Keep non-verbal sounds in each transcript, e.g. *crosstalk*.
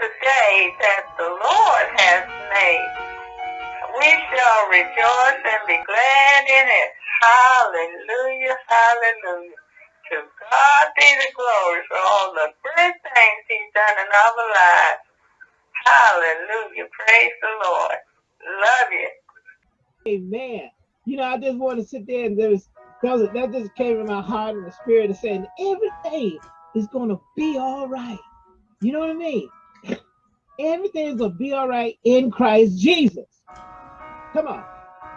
the day that the Lord has made. We shall rejoice and be glad in it. Hallelujah, hallelujah. To God be the glory for all the good things he's done in our lives. Hallelujah. Praise the Lord. Love you. Amen. You know, I just want to sit there and there was that just came in my heart and the spirit of saying everything is gonna be all right. You know what I mean? Everything's gonna be all right in Christ Jesus. Come on.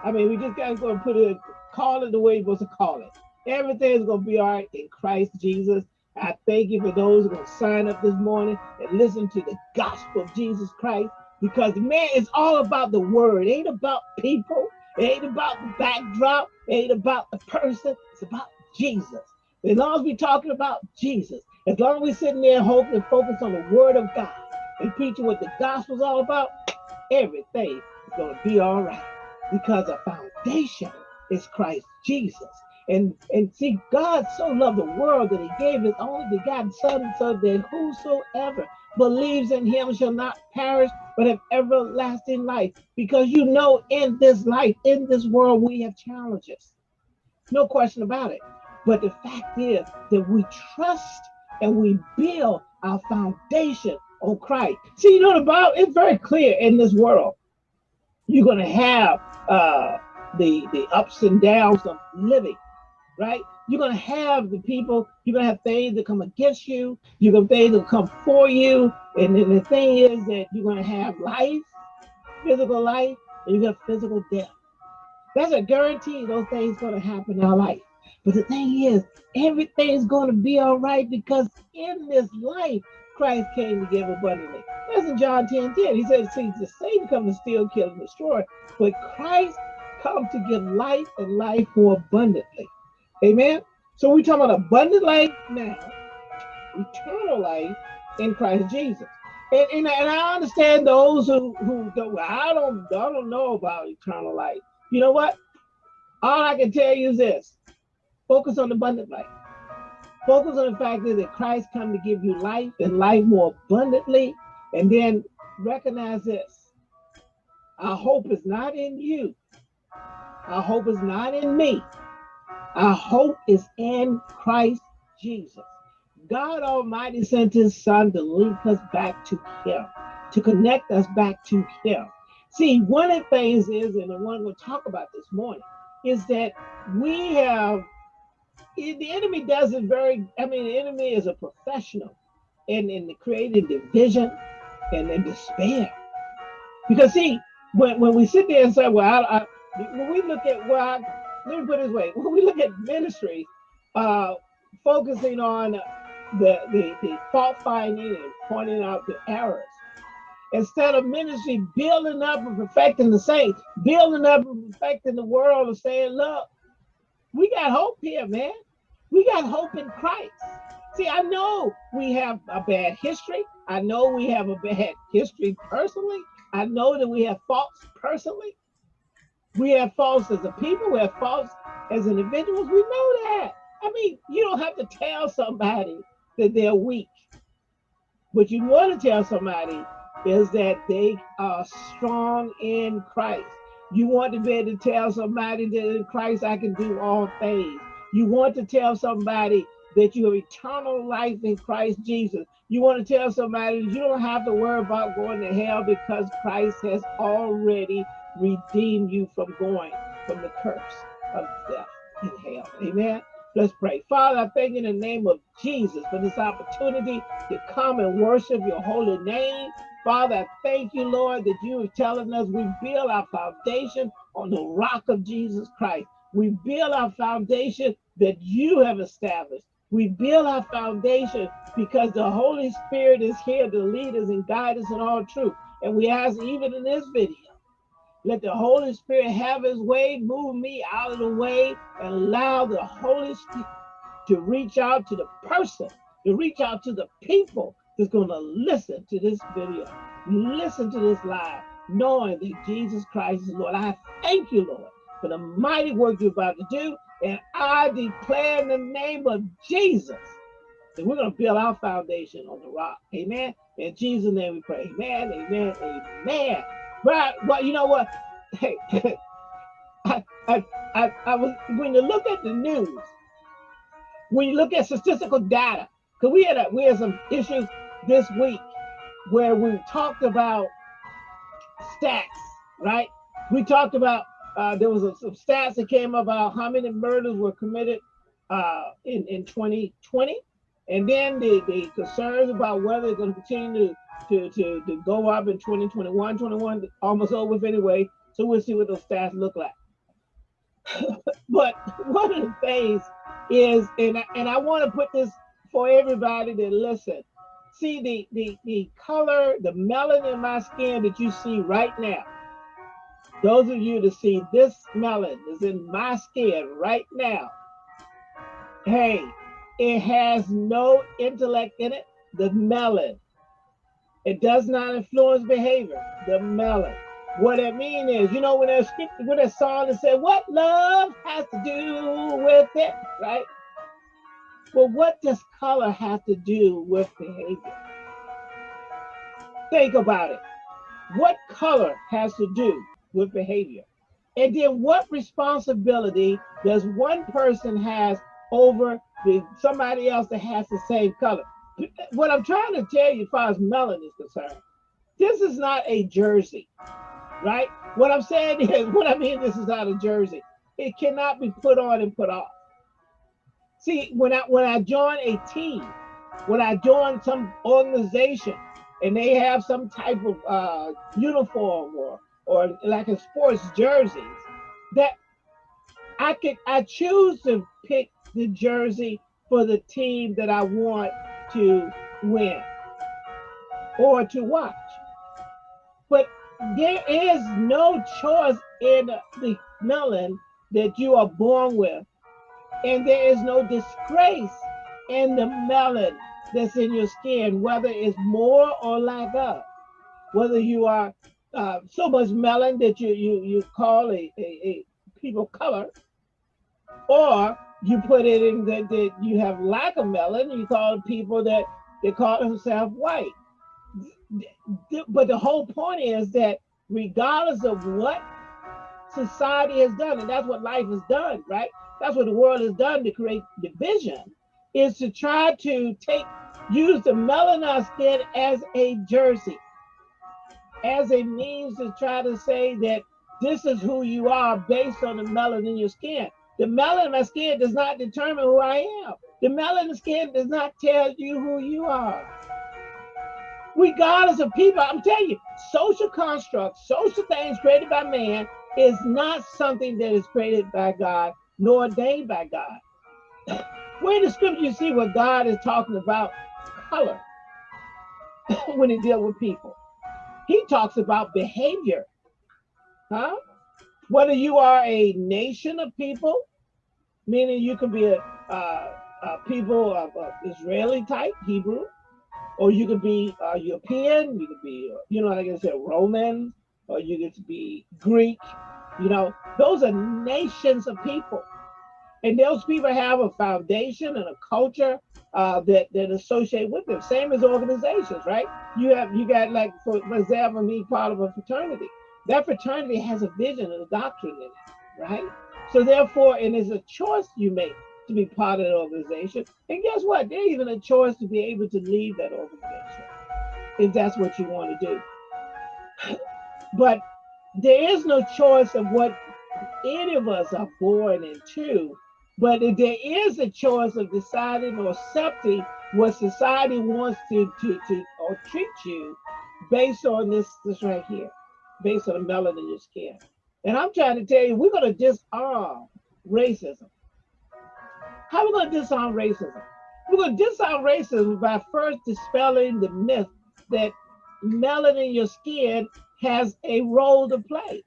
I mean, we just gotta go and put it, call it the way you're supposed to call it. Everything's gonna be all right in Christ Jesus. I thank you for those who are gonna sign up this morning and listen to the gospel of Jesus Christ. Because man, it's all about the word. It ain't about people. It ain't about the backdrop. It ain't about the person. It's about Jesus. As long as we're talking about Jesus, as long as we're sitting there hoping and focus on the word of God and preaching what the gospel's all about, everything is going to be all right. Because the foundation is Christ Jesus. And and see, God so loved the world that he gave his only begotten son so that whosoever believes in him shall not perish but have everlasting life. Because you know, in this life, in this world, we have challenges. No question about it. But the fact is that we trust and we build our foundation on Christ. See, you know, the Bible it's very clear in this world. You're going to have uh, the, the ups and downs of living, right? You're going to have the people, you're going to have things that come against you. You're going to things that come for you. And then the thing is that you're going to have life, physical life, and you have physical death. That's a guarantee those things going to happen in our life. But the thing is, everything's going to be all right because in this life, Christ came to give abundantly. That's in John 10 10. He said, See, the Satan come to steal, kill, and destroy, but Christ come to give life and life more abundantly. Amen. So we're talking about abundant life now, eternal life in Christ Jesus. And, and, and I understand those who, who I don't, I don't know about eternal life. You know what? All I can tell you is this focus on abundant life. Focus on the fact that Christ come to give you life and life more abundantly. And then recognize this. Our hope is not in you. Our hope is not in me. Our hope is in Christ Jesus. God Almighty sent his son to link us back to him, to connect us back to him. See, one of the things is, and the one we'll talk about this morning, is that we have, the enemy does it very, I mean, the enemy is a professional in, in creating division and in despair. Because see, when, when we sit there and say, well, I, I, when we look at, well, let me put it this way: when we look at ministry, uh, focusing on the, the the fault finding and pointing out the errors, instead of ministry building up and perfecting the saints, building up and perfecting the world, and saying, "Look, we got hope here, man. We got hope in Christ." See, I know we have a bad history. I know we have a bad *laughs* history personally. I know that we have faults personally. We have faults as a people, we have faults as individuals. We know that. I mean, you don't have to tell somebody that they're weak. What you want to tell somebody is that they are strong in Christ. You want to be able to tell somebody that in Christ I can do all things. You want to tell somebody that you have eternal life in Christ Jesus. You want to tell somebody that you don't have to worry about going to hell because Christ has already redeemed you from going from the curse of death in hell. Amen. Let's pray. Father, I thank you in the name of Jesus for this opportunity to come and worship your holy name. Father, thank you, Lord, that you are telling us we build our foundation on the rock of Jesus Christ. We build our foundation that you have established. We build our foundation because the Holy Spirit is here to lead us and guide us in all truth. And we ask, even in this video, let the Holy Spirit have his way, move me out of the way, and allow the Holy Spirit to reach out to the person, to reach out to the people that's going to listen to this video, listen to this live, knowing that Jesus Christ is Lord. I thank you, Lord, for the mighty work you're about to do. And I declare in the name of Jesus And we're going to build our foundation on the rock. Amen. In Jesus' name we pray. Amen. Amen. Amen. Right. but you know what? *laughs* Hey, *laughs* I, I, I, I was when you look at the news, when you look at statistical data, because we had a, we had some issues this week where we talked about stats, right? We talked about uh, there was a, some stats that came about how many murders were committed uh, in in 2020, and then the, the concerns about whether it's going to continue to, to to go up in 2021, 21, almost over with anyway. So we'll see what those stats look like. *laughs* but one of the things is, and I, and I want to put this for everybody to listen. See the, the, the color, the melanin in my skin that you see right now. Those of you to see this melon is in my skin right now. Hey, it has no intellect in it, the melon. It does not influence behavior, the melon. What it means is, you know, when there's when a song that said, "What love has to do with it," right? Well, what does color have to do with behavior? Think about it. What color has to do with behavior? And then what responsibility does one person has over the somebody else that has the same color? What I'm trying to tell you as far as melanin is concerned, this is not a jersey right? What I'm saying *laughs* is, what I mean, this is not a jersey. It cannot be put on and put off. See, when I when I join a team, when I join some organization, and they have some type of uh, uniform or or like a sports jerseys, that I could I choose to pick the jersey for the team that I want to win or to watch. But there is no choice in the melon that you are born with. And there is no disgrace in the melon that's in your skin, whether it's more or lack of. Whether you are uh, so much melon that you you you call a, a, a people color, or you put it in that, that you have lack of melon, you call people that they call themselves white but the whole point is that regardless of what society has done, and that's what life has done, right? That's what the world has done to create division, is to try to take use the melanin skin as a jersey, as a means to try to say that this is who you are based on the melanin in your skin. The melanin in my skin does not determine who I am. The melanin skin does not tell you who you are regardless of people. I'm telling you, social constructs, social things created by man is not something that is created by God nor ordained by God. Where in the scripture you see what God is talking about color *coughs* when he deals with people? He talks about behavior. Huh? Whether you are a nation of people, meaning you can be a, a, people of, of Israeli type, Hebrew, or you could be uh, European, you could be, you know, like I said, Roman, or you get to be Greek. You know, those are nations of people, and those people have a foundation and a culture uh, that that associate with them. Same as organizations, right? You have you got like, for, example, me part of a fraternity. That fraternity has a vision and a doctrine in it, right? So therefore, and it's a choice you make to be part of an organization. And guess what? There's even a choice to be able to leave that organization if that's what you want to do. But there is no choice of what any of us are born into. But there is a choice of deciding or accepting what society wants to, to, to or treat you based on this, this right here, based on the melanin in your skin. And I'm trying to tell you, we're going to disarm racism. How are we going to disarm racism? We're going to disarm racism by first dispelling the myth that melanin in your skin has a role to play.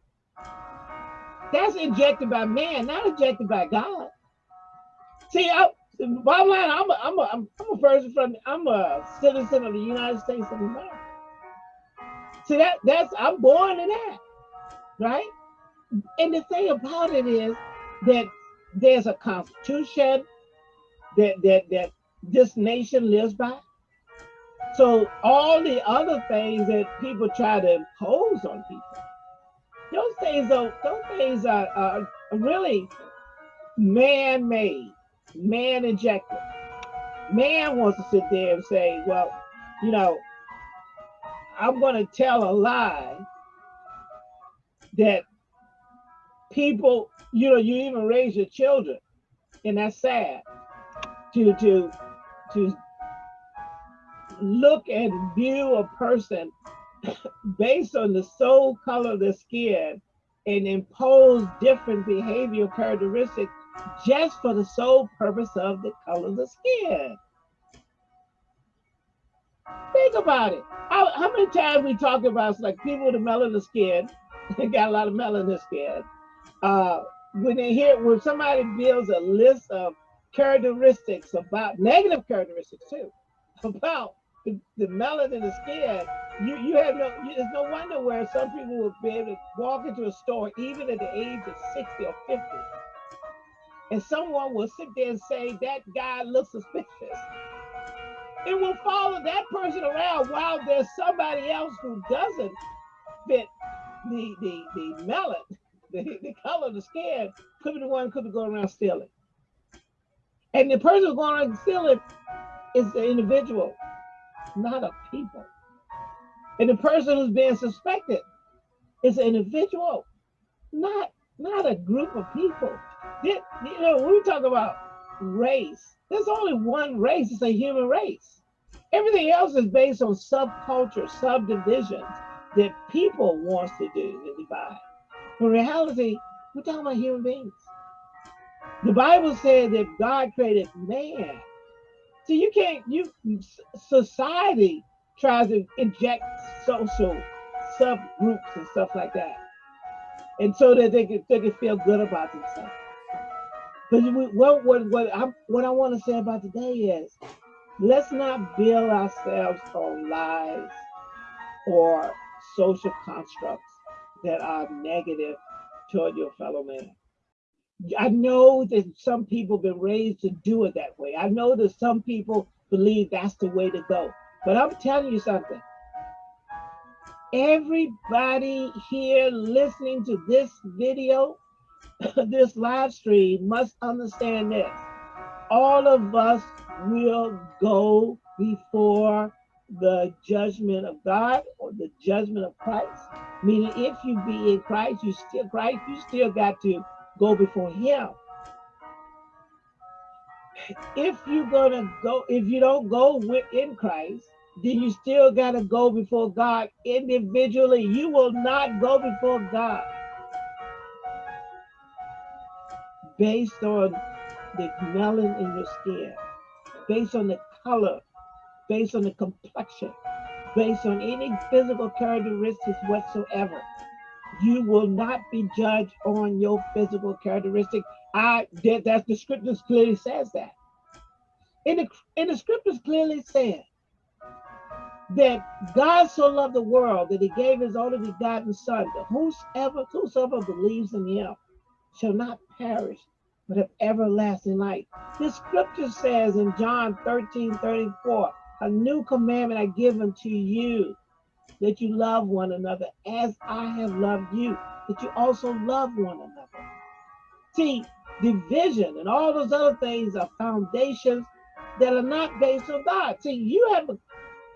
That's injected by man, not injected by God. See, I, bottom line, I'm a, I'm a, I'm a person from, I'm a citizen of the United States of America. See, that that's, I'm born in that, right? And the thing about it is that there's a constitution, that that that this nation lives by. So all the other things that people try to impose on people, those things are those things are, are really man-made, man-injected. Man wants to sit there and say, well, you know, I'm going to tell a lie that people, you know, you even raise your children, and that's sad to to to look and view a person *coughs* based on the sole color of the skin and impose different behavioral characteristics just for the sole purpose of the color of the skin. Think about it. How, how many times we talk about like people with a melanin skin, *laughs* they got a lot of melanin skin. Uh, when they hear when somebody builds a list of characteristics about negative characteristics too, *laughs* about the, the melanin in the skin, you you have no you, no wonder where some people will be able to walk into a store even at the age of 60 or 50 and someone will sit there and say that guy looks suspicious. It will follow that person around while there's somebody else who doesn't fit the the the melon *laughs* the, the color of the skin. Could be the one could be going around stealing. And the person going around stealing is the individual not a people and the person who's being suspected is an individual not not a group of people you know when we talk about race there's only one race, it's a human race. Everything else is based on subculture, subdivisions that people wants to do and divide. In reality, we're talking about human beings. The Bible said that God created man. So you can't, you society tries to inject social subgroups and stuff like that. And so that they can, they can feel good about themselves. But what what what I what I want to say about today is, let's not build ourselves on lies or social constructs that are negative toward your fellow man. I know that some people been raised to do it that way. I know that some people believe that's the way to go. But I'm telling you something. Everybody here listening to this video *coughs* this live stream must understand this. All of us will go before the judgment of God or the judgment of Christ. Meaning if you be in Christ, you still Christ, you still got to go before him. If you're gonna go, if you don't go within Christ, then you still gotta go before God individually. You will not go before God. based on the melanin in your skin, based on the color, based on the complexion, based on any physical characteristics whatsoever. You will not be judged on your physical characteristic. I that that's the scriptures clearly says that. In the in the scriptures clearly said that God so loved the world that he gave his only begotten son, that whosoever, whosoever believes in him shall not perish, but have everlasting life. The scripture says in John 13, 34, a new commandment I give unto you, that you love one another as I have loved you, that you also love one another. See, division and all those other things are foundations that are not based on God. See, you have a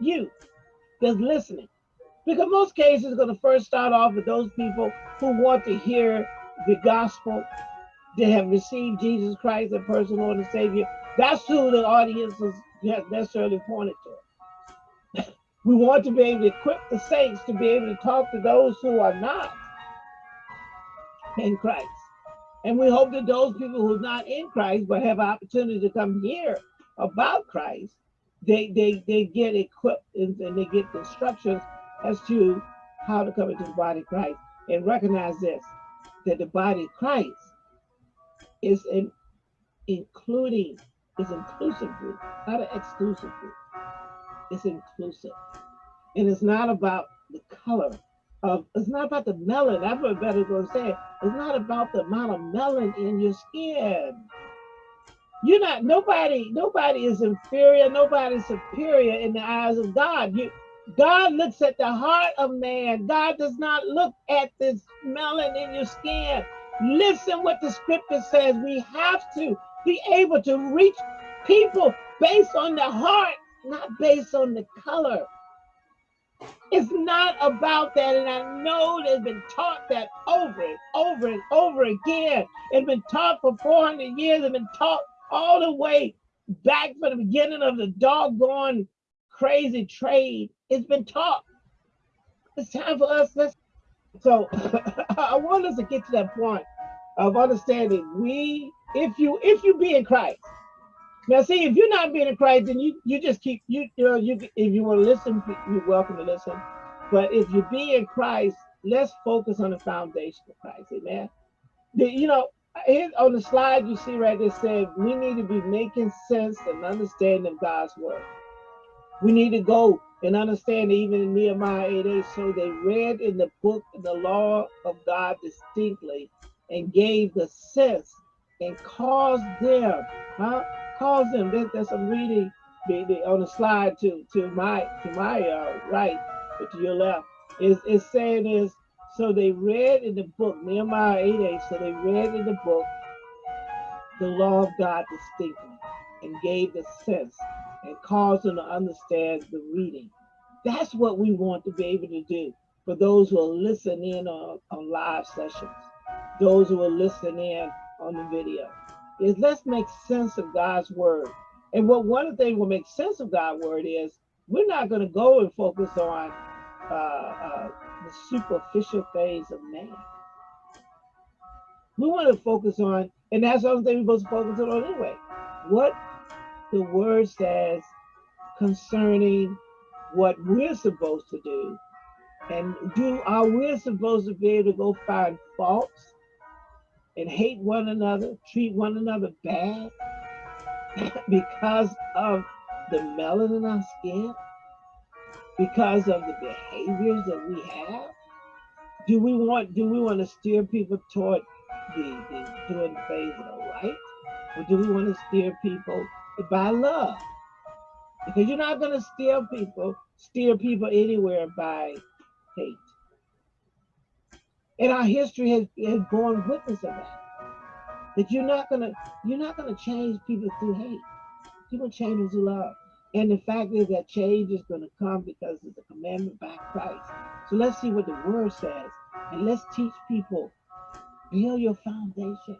you that's listening. Because most cases are going to first start off with those people who want to hear the gospel, that have received Jesus Christ as personal Lord and Savior. That's who the audience is necessarily pointed to. We want to be able to equip the saints to be able to talk to those who are not in Christ. And we hope that those people who are not in Christ but have an opportunity to come hear about Christ, they they they get equipped and, and they get instructions as to how to come into the body of Christ and recognize this that the body of Christ is an including, is inclusive group, not an exclusive group. It's inclusive. And it's not about the color of, it's not about the melon. That's what better going to say. It's not about the amount of melon in your skin. You're not nobody, nobody is inferior, nobody's superior in the eyes of God. You God looks at the heart of man. God does not look at this melon in your skin. Listen what the scripture says. We have to be able to reach people based on the heart, not based on the color. It's not about that. And I know they've been taught that over and over and over again. It's been taught for 400 years. It's been taught all the way back from the beginning of the doggone crazy trade. It's been taught. It's time for us. Let's. *laughs* So *laughs* I want us to get to that point of understanding. We, if you, if you be in Christ. Now, see, if you're not being in Christ, then you you just keep you you know you if you want to listen, you're welcome to listen. But if you be in Christ, let's focus on the foundation of Christ. Amen. The, you know, here on the slide you see right there said we need to be making sense and understanding of God's word. We need to go and understand even in Nehemiah 8 8, so they read in the book the law of God distinctly and gave the sense and caused them, huh? Caused them. That, that's the, the, on the slide to to my to my uh, right, but to your left. Is it's saying is so they read in the book, Nehemiah 8 8, so they read in the book the law of God distinctly and gave the sense and caused them to understand the reading. That's what we want to be able to do for those who are listening on, on live sessions, those who are listening on the video, is let's make sense of God's word. And what one of the things will make sense of God's word is we're not going to go and focus on uh, uh, the superficial things of man. We want to focus on, and that's the only thing we're supposed to focus on anyway. What the word says concerning what we're supposed to do. And do are we supposed to be able to go find faults and hate one another, treat one another bad *laughs* because of the melanin in our skin? Because of the behaviors that we have? Do we want do we want to steer people toward the, the doing things that are right? Or do we want to steer people by love? Because you're not going to steer people, steer people anywhere by hate. And our history has, has borne witness of that. That you're not gonna you're not gonna change people through hate. You're gonna change through love. And the fact is that change is gonna come because of the commandment by Christ. So let's see what the word says. And let's teach people, build your foundation.